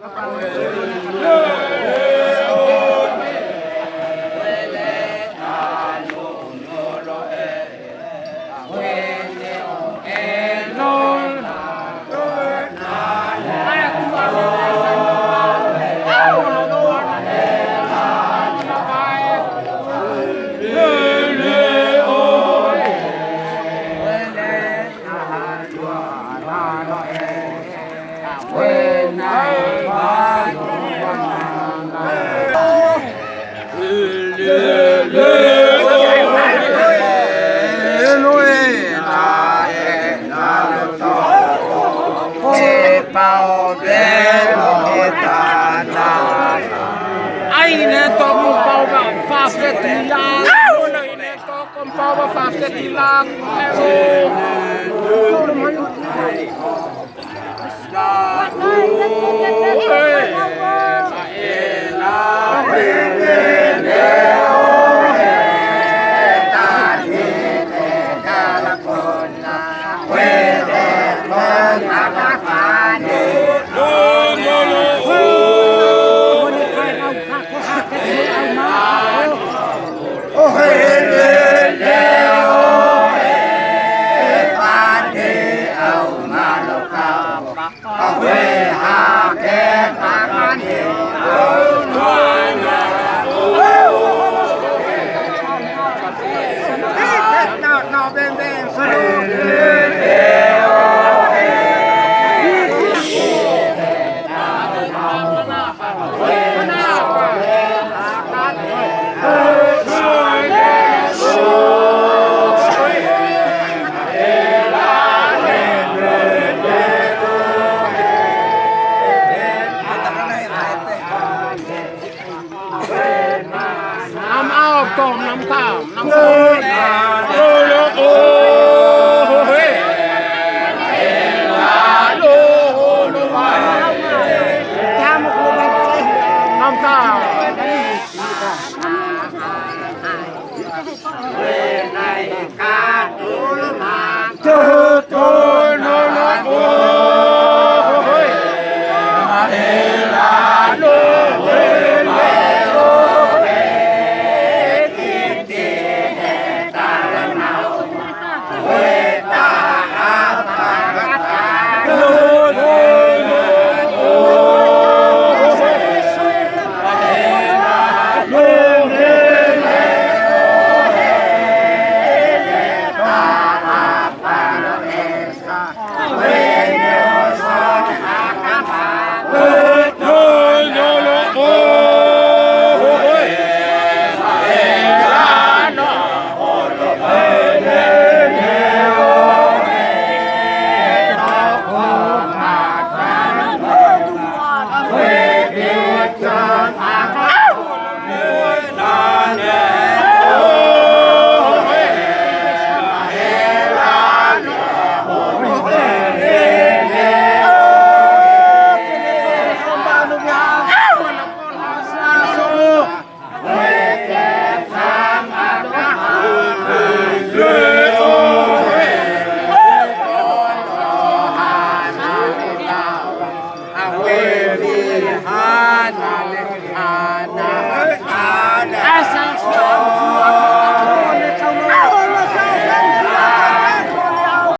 감사합니다. Ai neto mo pau ba fast tilang. Ai neto kom pau ba fast tilang. Pero Hallelujah. tao cồm năm tao năm tao năm tao Back